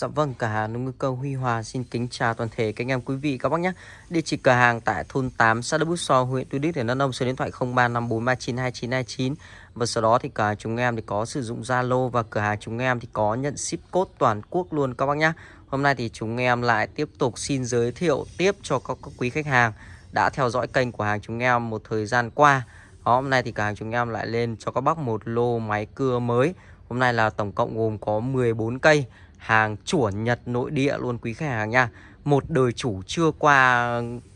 Dạ vâng, cửa hàng nông ngư cơ Huy Hòa xin kính chào toàn thể các anh em quý vị các bác nhé. Địa chỉ cửa hàng tại thôn 8 xã Đức Bút So, huyện Tuy Đức, tỉnh Đắk Nông, số điện thoại 0354392929. Và sau đó thì cả chúng em thì có sử dụng Zalo và cửa hàng chúng em thì có nhận ship code toàn quốc luôn các bác nhé. Hôm nay thì chúng em lại tiếp tục xin giới thiệu tiếp cho các, các quý khách hàng đã theo dõi kênh của hàng chúng em một thời gian qua. Đó, hôm nay thì cửa hàng chúng em lại lên cho các bác một lô máy cưa mới. Hôm nay là tổng cộng gồm có 14 cây hàng chuẩn Nhật nội địa luôn quý khách hàng nha. Một đời chủ chưa qua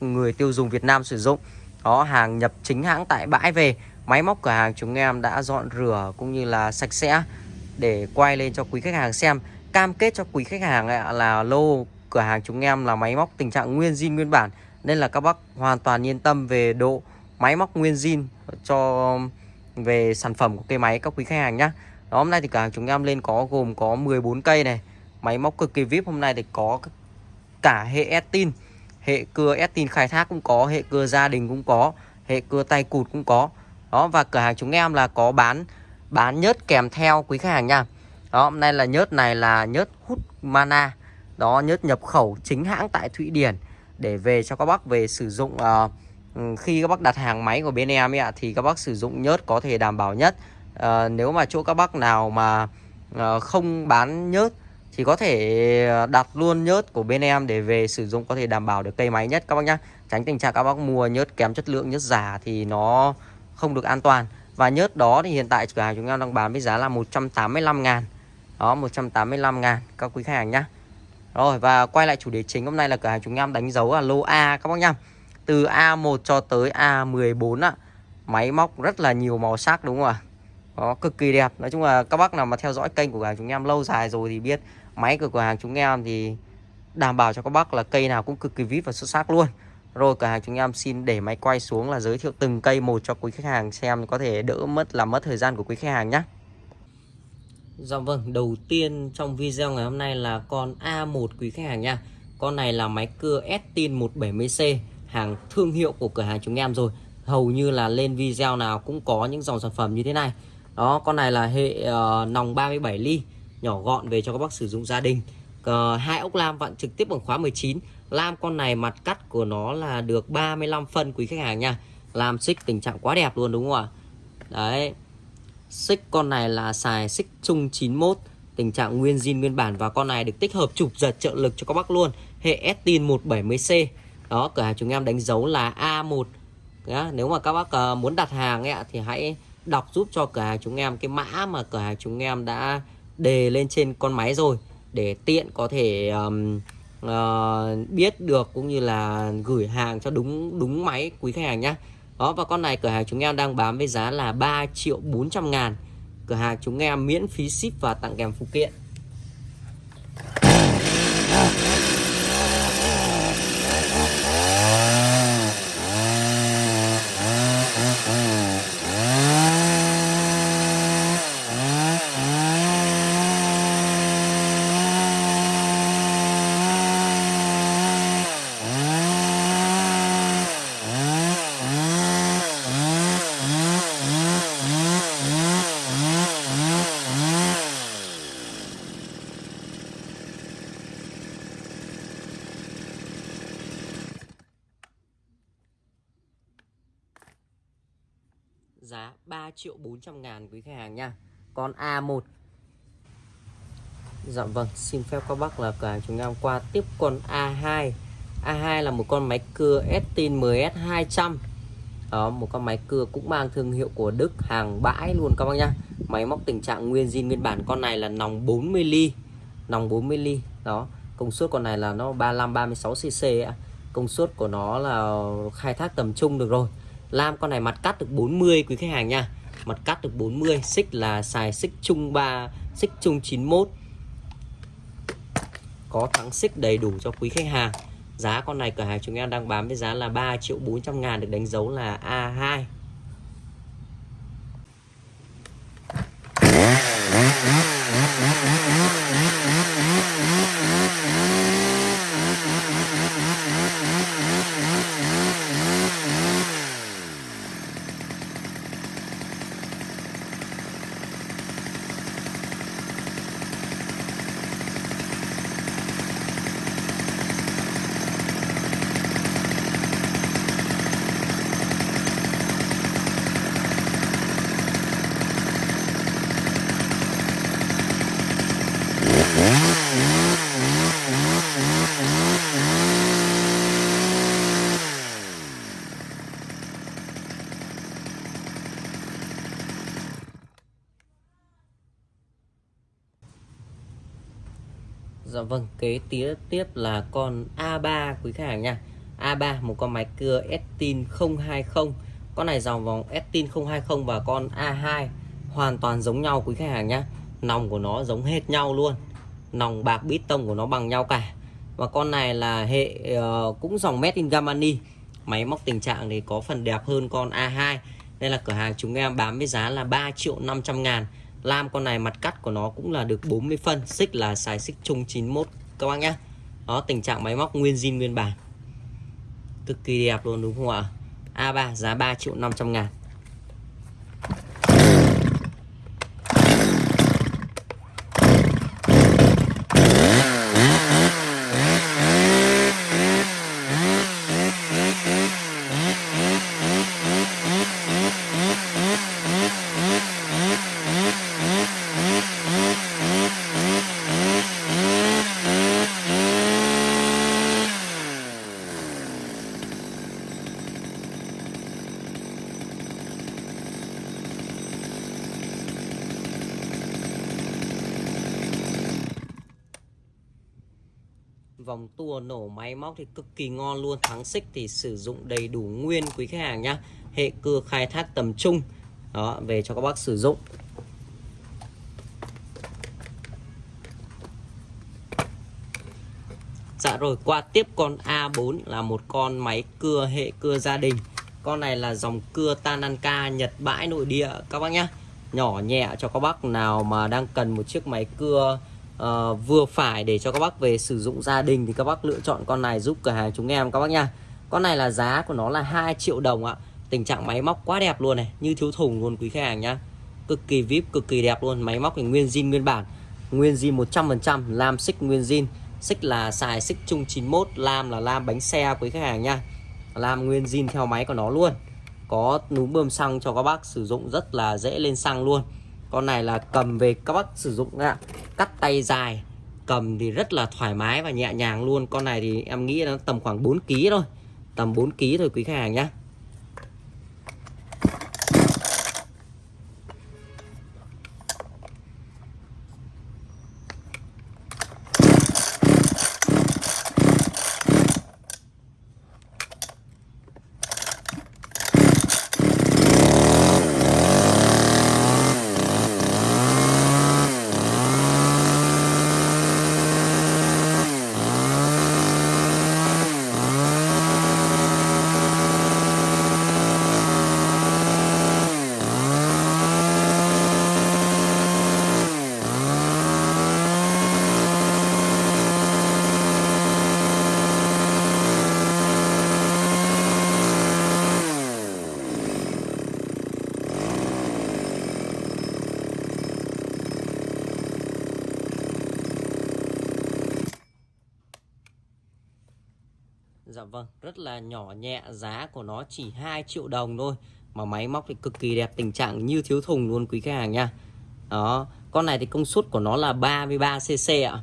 người tiêu dùng Việt Nam sử dụng. Đó hàng nhập chính hãng tại bãi về. Máy móc cửa hàng chúng em đã dọn rửa cũng như là sạch sẽ để quay lên cho quý khách hàng xem. Cam kết cho quý khách hàng là lô cửa hàng chúng em là máy móc tình trạng nguyên zin nguyên bản. Nên là các bác hoàn toàn yên tâm về độ máy móc nguyên zin cho về sản phẩm của cây máy các quý khách hàng nhé đó, hôm nay thì cửa hàng chúng em lên có gồm có 14 cây này. Máy móc cực kỳ VIP hôm nay thì có cả hệ Estin Hệ cưa Estin khai thác cũng có Hệ cưa gia đình cũng có Hệ cưa tay cụt cũng có. Đó và cửa hàng chúng em là có bán Bán nhớt kèm theo quý khách hàng nha. Đó hôm nay là nhớt này là nhớt hút mana. Đó nhớt nhập khẩu chính hãng tại Thụy Điển Để về cho các bác về sử dụng uh, Khi các bác đặt hàng máy của bên em ấy ạ Thì các bác sử dụng nhớt có thể đảm bảo nhất. Uh, Nếu mà chỗ các bác nào mà uh, không bán nhớt thì có thể ờ, đặt luôn nhớt của bên em để về sử dụng có thể đảm bảo được cây máy nhất các bác nhá. Tránh tình trạng các bác mua nhớt kém chất lượng, nhớt giả thì nó không được an toàn. Và nhớt đó thì hiện tại cửa hàng chúng em đang bán với giá là 185 ngàn. Đó 185 ngàn các quý khách hàng nhá. Rồi, và quay lại chủ đề chính, hôm nay là cửa hàng chúng em đánh dấu là lô A các bác nhá. Từ A1 cho tới A14 ạ, máy móc rất là nhiều màu sắc, đúng không ạ? Đó, cực kỳ đẹp. Nói chung là các bác nào mà theo dõi kênh của cửa hàng chúng em lâu dài rồi thì biết máy của cửa hàng chúng em thì đảm bảo cho các bác là cây nào cũng cực kỳ vip và xuất sắc luôn. Rồi cửa hàng chúng em xin để máy quay xuống là giới thiệu từng cây một cho quý khách hàng xem có thể đỡ mất làm mất thời gian của quý khách hàng nhé Dạ vâng, đầu tiên trong video ngày hôm nay là con A1 quý khách hàng nha Con này là máy cưa Estin 170C Hàng thương hiệu của cửa hàng chúng em rồi. Hầu như là lên video nào cũng có những dòng sản phẩm như thế này. Đó, con này là hệ uh, nòng 37 ly nhỏ gọn về cho các bác sử dụng gia đình. Hai ốc lam vặn trực tiếp bằng khóa 19 lam con này mặt cắt của nó là được 35 phân quý khách hàng nha. Làm xích tình trạng quá đẹp luôn đúng không ạ? Đấy. Xích con này là xài xích chung 91 tình trạng nguyên zin nguyên bản và con này được tích hợp chụp giật trợ lực cho các bác luôn. Hệ Estin 170C đó cửa hàng chúng em đánh dấu là A1 Đó, nếu mà các bác ờ, muốn đặt hàng ấy, thì hãy đọc giúp cho cửa hàng chúng em. Cái mã mà cửa hàng chúng em đã đề lên trên con máy rồi để tiện có thể um, uh, biết được cũng như là gửi hàng cho đúng đúng máy quý khách hàng nhé đó và con này cửa hàng chúng em đang bán với giá là 3 triệu 400 ngàn. Cửa hàng chúng em miễn phí ship và tặng kèm phụ kiện. Triệu 400 ngàn quý khách hàng nha. Con A1 Dạ vâng xin phép các bác là cả chúng em qua tiếp con A2 A2 là một con máy cưa Estin MS 200 đó, một con máy cưa cũng mang thương hiệu của Đức hàng bãi luôn các bác nhá. Máy móc tình trạng nguyên zin nguyên bản, con này là nòng 40 ly. Nòng 40 ly, đó. Công suất con này là nó 35 36 cc ạ. Công suất của nó là khai thác tầm trung được rồi. Lam con này mặt cắt được 40 quý khách hàng nha. Mặt cắt được 40 Xích là xài xích chung 3 Xích chung 91 Có thắng xích đầy đủ cho quý khách hàng. Giá con này cửa hàng chúng em đang bán với giá là 3 triệu 400 ngàn, Được đánh dấu là A2 vâng, kế tiếp tiếp là con A3 quý khách hàng nha. A3 một con máy cưa Estin 020. Con này dòng vòng Estin 020 và con A2 hoàn toàn giống nhau quý khách hàng nhá. Nòng của nó giống hết nhau luôn. Nòng bạc bít tông của nó bằng nhau cả. Và con này là hệ uh, cũng dòng Made in Germany. Máy móc tình trạng thì có phần đẹp hơn con A2. nên là cửa hàng chúng em bán với giá là 3 triệu 500 ngàn Lam, con này mặt cắt của nó cũng là được 40 phân, Xích là xài xích chung 91 các bác nhá. Đó, tình trạng máy móc nguyên zin, nguyên bản. Cực kỳ đẹp luôn, đúng không ạ? A3 giá 3 triệu 500 ngàn vòng tua thì cực kỳ ngon luôn. Thắng xích thì sử dụng đầy đủ nguyên quý khách hàng nhá. Hệ cưa khai thác tầm trung. Đó, về cho các bác sử dụng. Dạ rồi, qua tiếp con A4 là một con máy cưa, hệ cưa gia đình. Con này là dòng cưa Tananka Nhật bãi nội địa. Các bác nhá, Nhỏ nhẹ cho các bác nào mà đang cần một chiếc máy cưa uh, vừa phải để cho các bác về sử dụng gia đình thì các bác lựa chọn con này giúp cửa hàng chúng em các bác nha. Con này là giá của nó là 2 triệu đồng ạ. Tình trạng máy móc quá đẹp luôn này như thiếu thùng luôn quý khách hàng nhá. Cực kỳ vip cực kỳ đẹp luôn máy móc thì nguyên zin nguyên bản nguyên zin 100% lam xích nguyên zin. Xích là xài xích chung 91 lam là lam bánh xe quý khách hàng nha. Lam nguyên zin theo máy của nó luôn. Có núm bơm xăng cho các bác sử dụng rất là dễ lên xăng luôn. Con này là cầm về các bác sử dụng ạ cắt tay dài, cầm thì rất là thoải mái và nhẹ nhàng luôn. Con này thì em nghĩ nó tầm khoảng 4 kg thôi, tầm 4 kg thôi quý khách hàng nhé Dạ vâng, rất là nhỏ nhẹ, giá của nó chỉ 2 triệu đồng thôi. Mà máy móc thì cực kỳ đẹp, tình trạng như thiếu thùng luôn quý khách hàng nha. Đó, con này thì công suất của nó là 33cc ạ.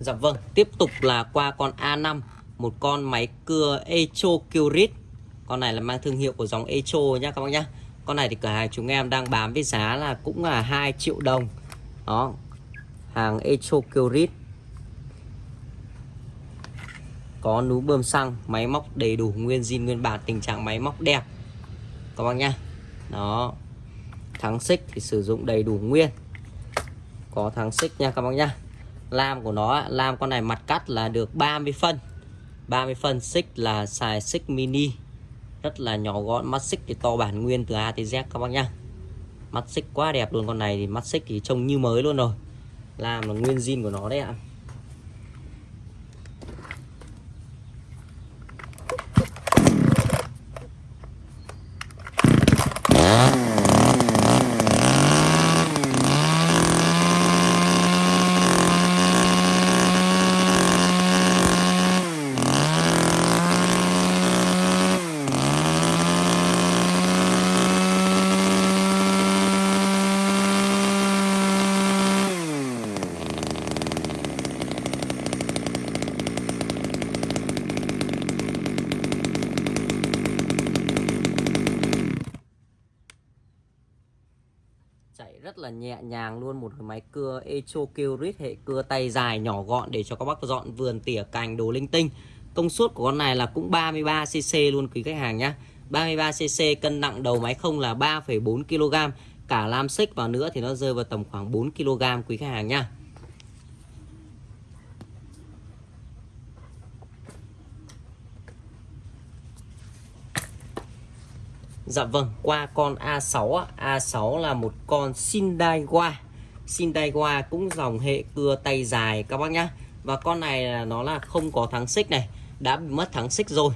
Dạ vâng, tiếp tục là qua con A5 Một con máy cưa Echo Curit. Con này là mang thương hiệu của dòng Echo nha các bác nhá con này thì cửa hàng chúng em đang bán với giá là cũng là 2 triệu đồng. Đó, hàng Echo Curit. Có núm bơm xăng, máy móc đầy đủ, nguyên zin, nguyên bản, tình trạng máy móc đẹp. Các bác nhá. Đó, thắng xích thì sử dụng đầy đủ nguyên. Có thắng xích nha các bác nhá. Lam của nó lam con này mặt cắt là được 30 phân. 30 phân xích là xài xích mini rất là nhỏ gọn, mắt xích thì to bản nguyên từ A tới Z các bác nhá mắt xích quá đẹp luôn, con này thì mắt xích thì trông như mới luôn rồi làm là nguyên zin của nó đấy ạ à. Nhẹ nhàng luôn một máy cưa Echo Kyrit hệ cưa tay dài nhỏ gọn để cho các bác dọn vườn tỉa cành đồ linh tinh. Công suất của con này là cũng 33cc luôn quý khách hàng nhá. 33cc cân nặng đầu máy không là 3,4 kg cả lam xích vào nữa thì nó rơi vào tầm khoảng 4 kg quý khách hàng nhá. Dạ vâng, qua con A6 A6 là một con Sindaiwa Sindaiwa cũng dòng hệ cưa tay dài các bác nhá. Và con này là nó là không có thắng xích này Đã bị mất thắng xích rồi.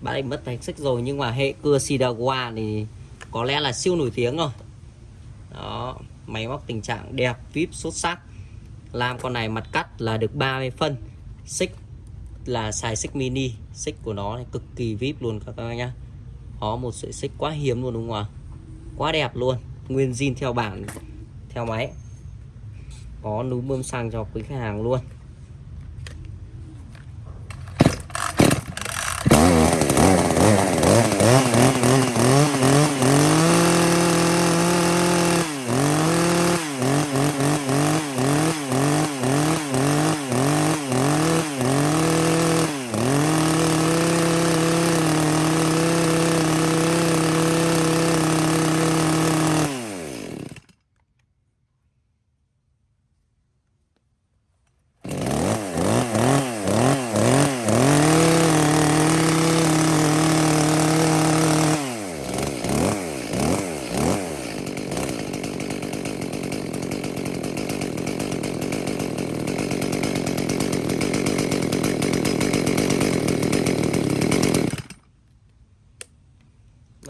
Bạn ấy mất thắng xích rồi Nhưng mà hệ cưa Sindaiwa thì có lẽ là siêu nổi tiếng rồi. Đó, máy móc tình trạng đẹp, vip, xuất sắc Làm con này mặt cắt là được 30 phân. Xích là xài xích mini Xích của nó này cực kỳ vip luôn các bác nhá có một sợi xích quá hiếm luôn đúng không ạ? Quá đẹp luôn. Nguyên zin theo bản theo máy. Có núm bơm xăng cho quý khách hàng luôn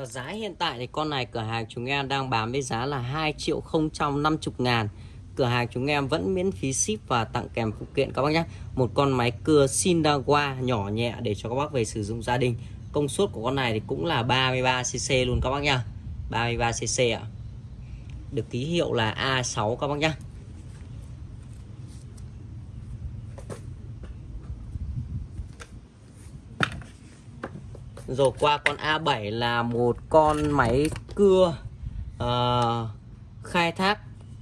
Và giá hiện tại thì con này, cửa hàng chúng em đang bán với giá là 2 triệu 050 ngàn. Cửa hàng chúng em vẫn miễn phí ship và tặng kèm phụ kiện. Các bác nhé Một con máy cưa Sindawa nhỏ nhẹ để cho các bác về sử dụng gia đình. Công suất của con này thì cũng là 33cc luôn các bác nhá. 33cc ạ. Được ký hiệu là A6 các bác nhá. Rồi qua con A7 là một con máy cưa uh, khai thác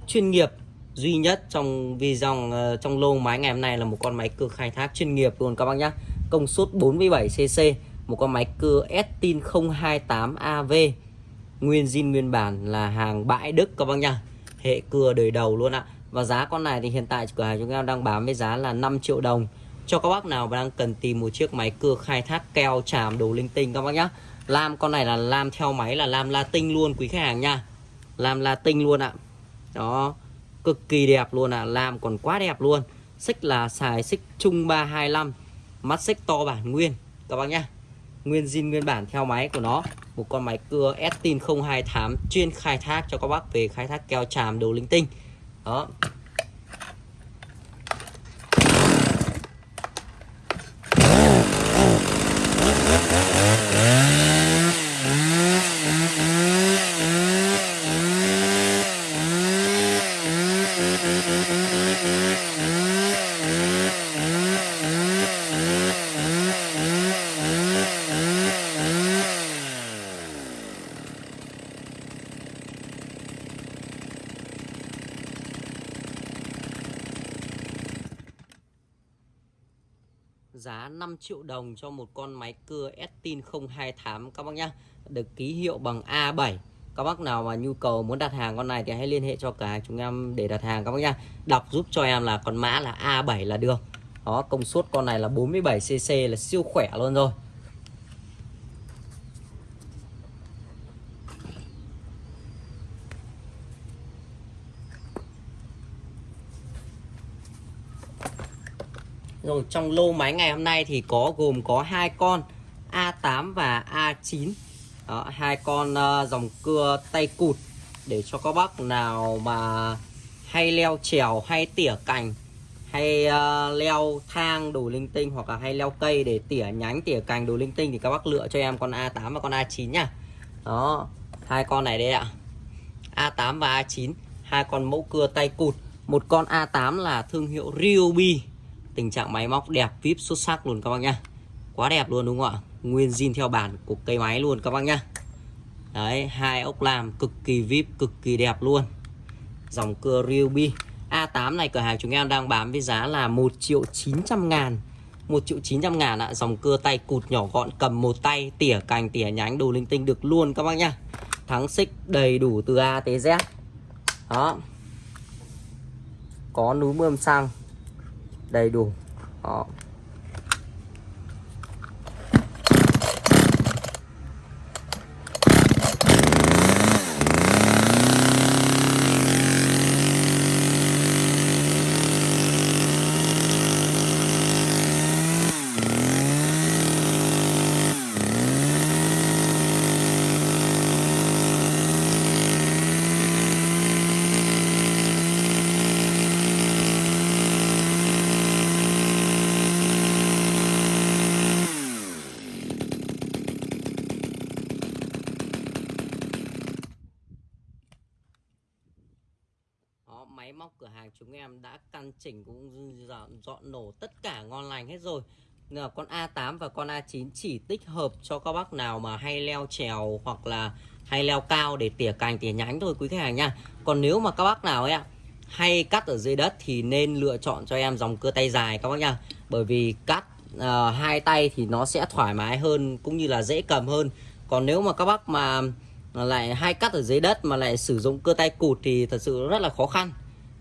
chuyên nghiệp duy nhất trong vì dòng uh, trong lô máy ngày hôm nay là một con máy cưa khai thác chuyên nghiệp luôn các bác nhé. Công suất 47cc, một con máy cưa Estin 028AV. Nguyên zin nguyên bản là hàng bãi Đức các bác nhá. Hệ cưa đời đầu luôn ạ. Và giá con này thì hiện tại cửa hàng chúng em đang bán với giá là 5 triệu đồng cho các bác nào đang cần tìm một chiếc máy cưa khai thác keo, chàm, đồ linh tinh, các bác nhá. Lam, con này là lam theo máy là lam latin luôn, quý khách hàng nha. Lam latin luôn ạ. Đó, cực kỳ đẹp luôn ạ. Lam còn quá đẹp luôn. Xích là xài xích chung 325 mắt xích to bản nguyên, các bác nhá. Nguyên zin, nguyên bản theo máy của nó. Một con máy cưa Estin 028 chuyên khai thác cho các bác về khai thác keo, chàm, đồ linh tinh. Đó giá 5 triệu đồng cho một con máy cưa Estin 028 các bác nhá, được ký hiệu bằng A7 các bác nào mà nhu cầu muốn đặt hàng con này thì hãy liên hệ cho cả chúng em để đặt hàng, các bác nhá. Đọc giúp cho em là con mã là A7 là được. Đó, công suất con này là 47cc là siêu khỏe luôn rồi. Rồi trong lô máy ngày hôm nay thì có gồm có hai con A8 và A9 Đó, hai con uh, dòng cưa tay cụt để cho các bác nào mà hay leo trèo hay tỉa cành hay uh, leo thang đồ linh tinh hoặc là hay leo cây để tỉa nhánh tỉa cành đồ linh tinh thì các bác lựa cho em con A8 và con A9 nhá. Đó hai con này đây ạ. A8 và A9 hai con mẫu cưa tay cụt. Một con A8 là thương hiệu Ryobi tình trạng máy móc đẹp, vip xuất sắc luôn các bác nhá. Quá đẹp luôn đúng không ạ? Nguyên zin theo bản của cây máy luôn các bác nhá. Đấy, hai ốc làm cực kỳ vip, cực kỳ đẹp luôn. Dòng cưa Ryobi A8 này, cửa hàng chúng em đang bán với giá là 1 triệu 900 ngàn. 1 triệu 900 ngàn ạ. Dòng cưa tay cụt nhỏ gọn, cầm một tay, Tỉa cành, tỉa nhánh, đồ linh tinh được luôn các bác nhá. Thắng xích, đầy đủ từ A tới Z. Đó. Có núm bơm xăng. Đầy đủ. Đó máy móc cửa hàng chúng em đã căn chỉnh cũng dọn, dọn nổ tất cả ngon lành hết rồi. Là con A8 và con A9 chỉ tích hợp cho các bác nào mà hay leo trèo hoặc là hay leo cao để tỉa cành tỉa nhánh thôi quý khách hàng nha. Còn nếu mà các bác nào ấy ạ hay cắt ở dưới đất thì nên lựa chọn cho em dòng cưa tay dài các bác nha. Bởi vì cắt uh, hai tay thì nó sẽ thoải mái hơn cũng như là dễ cầm hơn. Còn nếu mà các bác mà lại hay cắt ở dưới đất mà lại sử dụng cưa tay cụt thì thật sự rất là khó khăn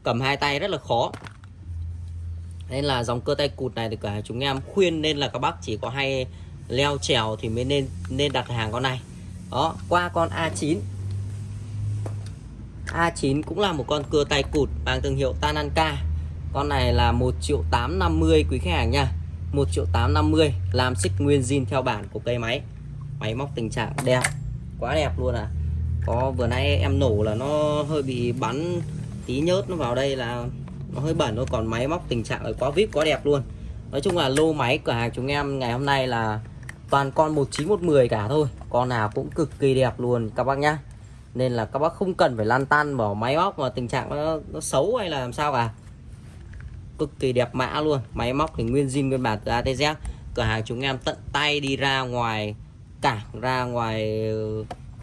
cầm hai tay rất là khó. Nên là dòng cơ tay cụt này thì cả chúng em khuyên nên là các bác chỉ có hay leo trèo thì mới nên nên đặt hàng con này. Đó, qua con A9 A9 cũng là một con cưa tay cụt mang thương hiệu Tananka. Con này là 1 triệu 850 quý khách hàng nha. 1 triệu 850 làm xích nguyên zin theo bản của cây máy. Máy móc tình trạng đẹp, quá đẹp luôn à. Có, vừa nãy em nổ là nó hơi bị bắn tí nhớt nó vào đây là nó hơi bẩn thôi còn máy móc tình trạng là quá vip quá đẹp luôn. Nói chung là lô máy cửa hàng chúng em ngày hôm nay là toàn con 19110 cả thôi con nào cũng cực kỳ đẹp luôn các bác nhá. Nên là các bác không cần phải lan tan bỏ máy móc mà tình trạng nó, nó xấu hay là làm sao cả. Cực kỳ đẹp mã luôn máy móc thì nguyên zin nguyên bản từ ATZ cửa hàng chúng em tận tay đi ra ngoài cảng ra ngoài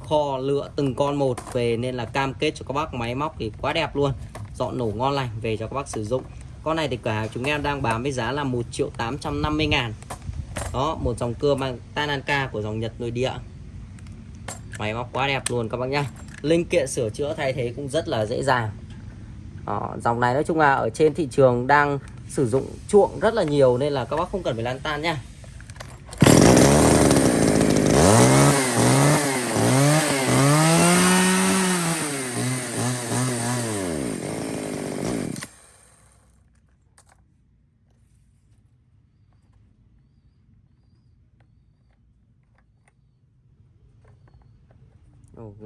kho lựa từng con một về nên là cam kết cho các bác máy móc thì quá đẹp luôn. Dọn nổ ngon lành về cho các bác sử dụng. Con này thì cửa hàng chúng em đang bán với giá là 1 triệu 850 ngàn. Đó một dòng cưa mang Tananka của dòng Nhật nội địa. Máy móc quá đẹp luôn các bác nhá. Linh kiện sửa chữa thay thế cũng rất là dễ dàng. Đó, dòng này nói chung là ở trên thị trường đang sử dụng chuộng rất là nhiều nên là các bác không cần phải lan tan nha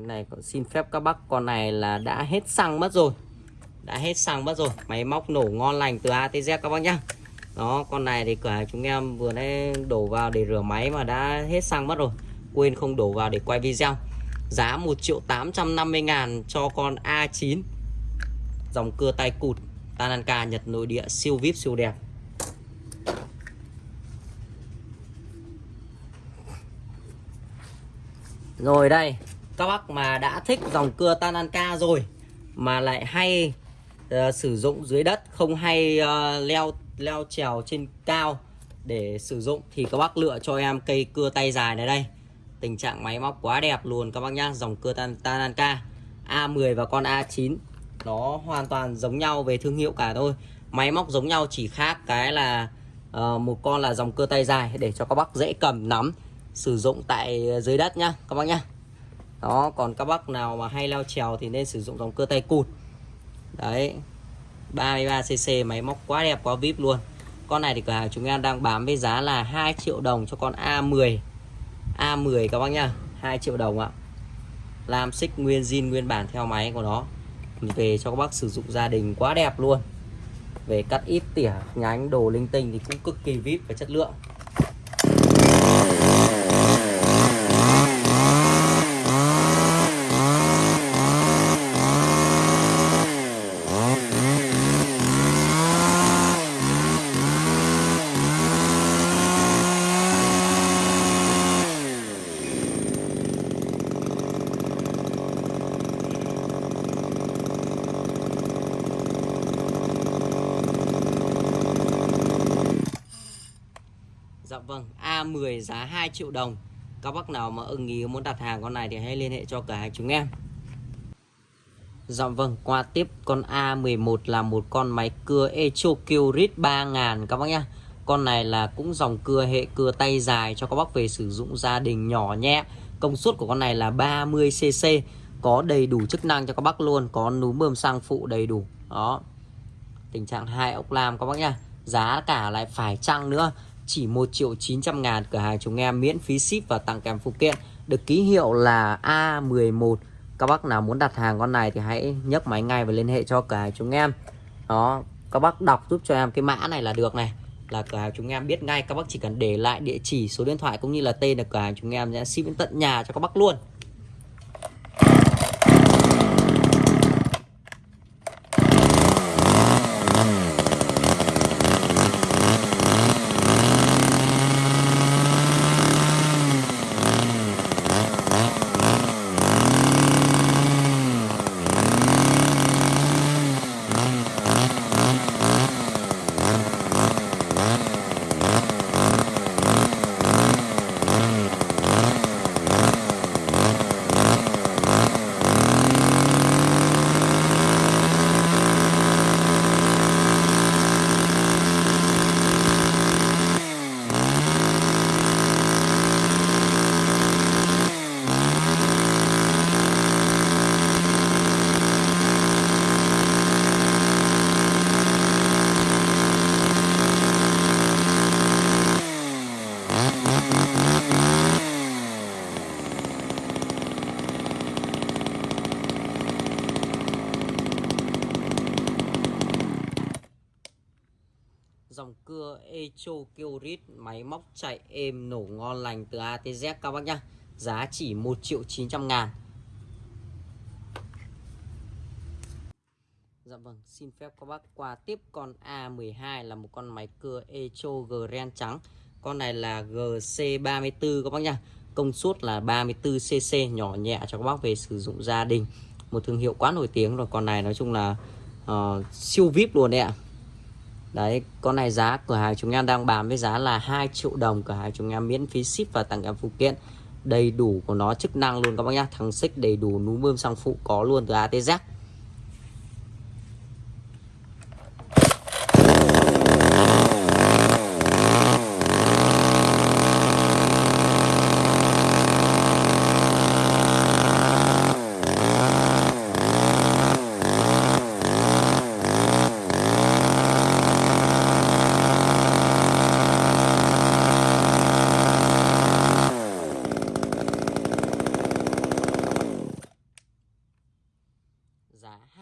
này, xin phép các bác, con này là đã hết xăng mất rồi. Đã hết xăng mất rồi. Máy móc nổ ngon lành từ A T Z các bác nhá. Đó, con này thì cả chúng em vừa nãy đổ vào để rửa máy mà đã hết xăng mất rồi. Quên không đổ vào để quay video. Giá 1 triệu 850 ngàn cho con A9 dòng cưa tay cụt Tananka Nhật nội địa, siêu vip, siêu đẹp. Rồi đây các bác mà đã thích dòng cưa Tananka rồi mà lại hay uh, sử dụng dưới đất không hay uh, leo leo trèo trên cao để sử dụng thì các bác lựa cho em cây cưa tay dài này đây. Tình trạng máy móc quá đẹp luôn các bác nhá dòng cưa Tananka A10 và con A9 nó hoàn toàn giống nhau về thương hiệu cả thôi. Máy móc giống nhau chỉ khác cái là uh, một con là dòng cưa tay dài để cho các bác dễ cầm nắm sử dụng tại dưới đất nhá các bác nhá đó, còn các bác nào mà hay leo trèo thì nên sử dụng dòng cưa tay cụt. Đấy 33cc máy móc quá đẹp, quá vip luôn. Con này thì cửa hàng chúng em đang bán với giá là 2 triệu đồng cho con A10 A10 các bác nhá 2 triệu đồng ạ. Làm xích nguyên zin nguyên bản theo máy của nó. Về cho các bác sử dụng gia đình quá đẹp luôn. Về cắt ít tỉa, nhánh, đồ linh tinh thì cũng cực kỳ vip và chất lượng. Vâng A10 giá 2 triệu đồng Các bác nào mà ưng ý muốn đặt hàng con này thì hãy liên hệ cho cửa hàng chúng em Dạ vâng, qua tiếp con A11 là một con máy cưa Echo Kyrit 3000 các bác nhá. Con này là cũng dòng cưa hệ cưa tay dài cho các bác về sử dụng gia đình nhỏ nhẹ. Công suất của con này là 30cc, có đầy đủ chức năng cho các bác luôn, có núm bơm xăng phụ đầy đủ. Đó. Tình trạng hai ốc lam các bác nhá. Giá cả lại phải chăng nữa, chỉ 1 triệu 900 ngàn cửa hàng chúng em miễn phí ship và tặng kèm phụ kiện. Được ký hiệu là A11 các bác nào muốn đặt hàng con này thì hãy nhấc máy ngay và liên hệ cho cửa hàng chúng em. Đó, các bác đọc giúp cho em cái mã này là được này. Là cửa hàng chúng em biết ngay, các bác chỉ cần để lại địa chỉ, số điện thoại cũng như là tên là cửa hàng chúng em sẽ ship đến tận nhà cho các bác luôn. Echo Kyorit máy móc chạy êm nổ ngon lành từ ATZ các bác nhá. Giá chỉ 1 triệu 900 ngàn. Dạ vâng xin phép các bác. Qua tiếp con A12 là một con máy cưa Echo Grand trắng. Con này là GC34 các bác nhá. Công suất là 34cc nhỏ nhẹ cho các bác về sử dụng gia đình. Một thương hiệu quá nổi tiếng rồi con này nói chung là uh, siêu vip luôn đấy ạ. Đấy, con này giá cửa hàng chúng em đang bán với giá là 2 triệu đồng. Cửa hàng chúng em miễn phí ship và tặng kèm phụ kiện. Đầy đủ của nó chức năng luôn các bác nhá. Thằng xích đầy đủ núm bơm xăng phụ có luôn từ ATZ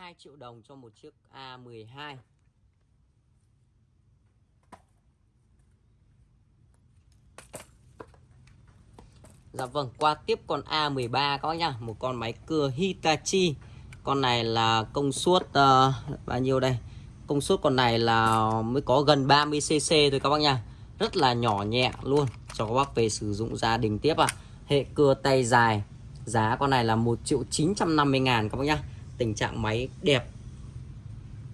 2 triệu đồng cho một chiếc A12 Dạ vâng, qua tiếp con A13 các bác nhá, một con máy cưa Hitachi. Con này là công suất uh, bao nhiêu đây? Công suất con này là mới có gần 30 cc thôi các bác nha. Rất là nhỏ nhẹ luôn cho các bác về sử dụng gia đình tiếp à. Hệ cưa tay dài. Giá con này là 1 triệu 950 ngàn các bác nhá tình trạng máy đẹp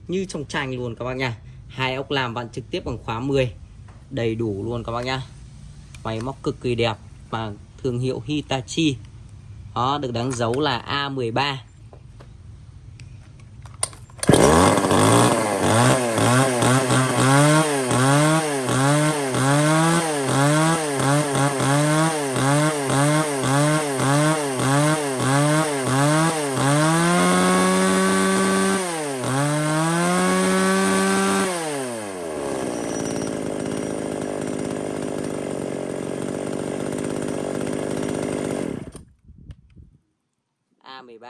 như trong tranh luôn các bác nha hai ốc làm bạn trực tiếp bằng khóa 10 đầy đủ luôn các bác nhá máy móc cực kỳ đẹp và thương hiệu Hitachi. Đó được đánh dấu là A13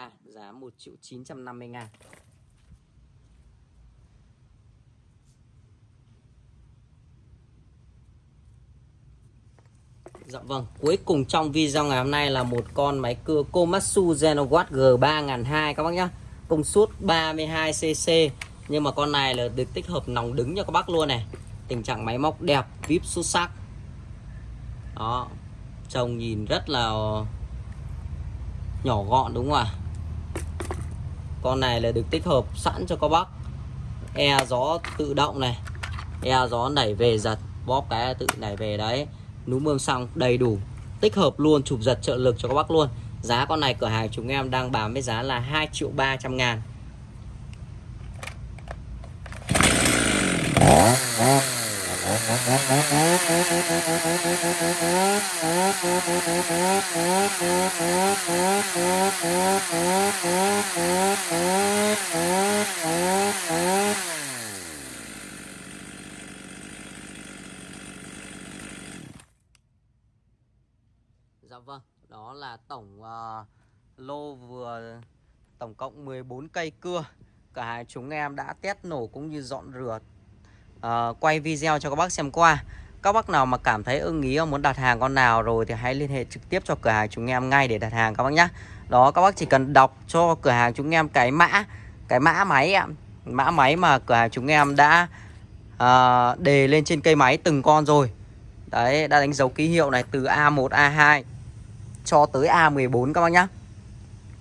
A giá 1 triệu 950 ngàn Dạ vâng, cuối cùng trong video ngày hôm nay là một con máy cưa Komatsu Genowatt G3002 các bác nhá. Công suất 32cc nhưng mà con này là được tích hợp nòng đứng cho các bác luôn này. Tình trạng máy móc đẹp, vip xuất sắc. Đó. Trông nhìn rất là nhỏ gọn đúng không ạ con này là được tích hợp sẵn cho các bác. E gió tự động này. E gió đẩy về giật. Bóp cái tự đẩy về đấy. Núm mương xong đầy đủ. Tích hợp luôn, chụp giật trợ lực cho các bác luôn. Giá con này cửa hàng chúng em đang bán với giá là 2 triệu 300 ngàn. Dạ vâng, đó là tổng uh, lô vừa tổng cộng 14 cây cưa. Cả hai chúng em đã test nổ cũng như dọn rửa uh, Quay video cho các bác xem qua. Các bác nào mà cảm thấy ưng ý muốn đặt hàng con nào rồi Thì hãy liên hệ trực tiếp cho cửa hàng chúng em ngay để đặt hàng các bác nhé Đó các bác chỉ cần đọc cho cửa hàng chúng em cái mã Cái mã máy ạ. Mã máy mà cửa hàng chúng em đã uh, đề lên trên cây máy từng con rồi. Đấy, đã đánh dấu ký hiệu này từ A1, A2 cho tới A14 các bác nhé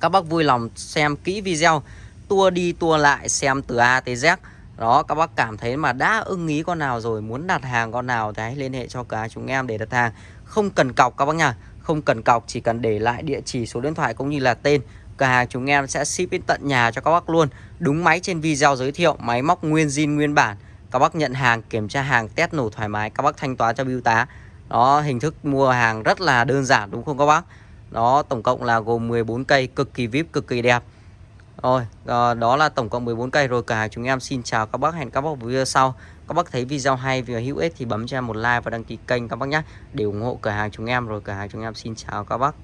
Các bác vui lòng xem kỹ video Tua đi tua lại xem từ A tới Z. Đó, các bác cảm thấy mà đã ưng ý con nào rồi, Muốn đặt hàng con nào thì hãy liên hệ cho cả chúng em để đặt hàng. Không cần cọc các bác nha, Không cần cọc, chỉ cần để lại địa chỉ số điện thoại cũng như là tên. Cửa hàng chúng em sẽ ship đến tận nhà cho các bác luôn. Đúng máy trên video giới thiệu, Máy móc nguyên zin, nguyên bản. Các bác nhận hàng, kiểm tra hàng, test nổ thoải mái, Các bác thanh toán cho bưu tá. Đó, hình thức mua hàng rất là đơn giản, đúng không các bác? Đó, tổng cộng là gồm 14 cây cực kỳ vip, cực kỳ đẹp. Rồi ờ, đó là tổng cộng 14 cây rồi cả. Chúng em xin chào các bác, hẹn các bác video sau. Các bác thấy video hay và hữu ích thì bấm cho em một like và đăng ký kênh các bác nhé. Để ủng hộ cửa hàng chúng em rồi, cửa hàng chúng em xin chào các bác.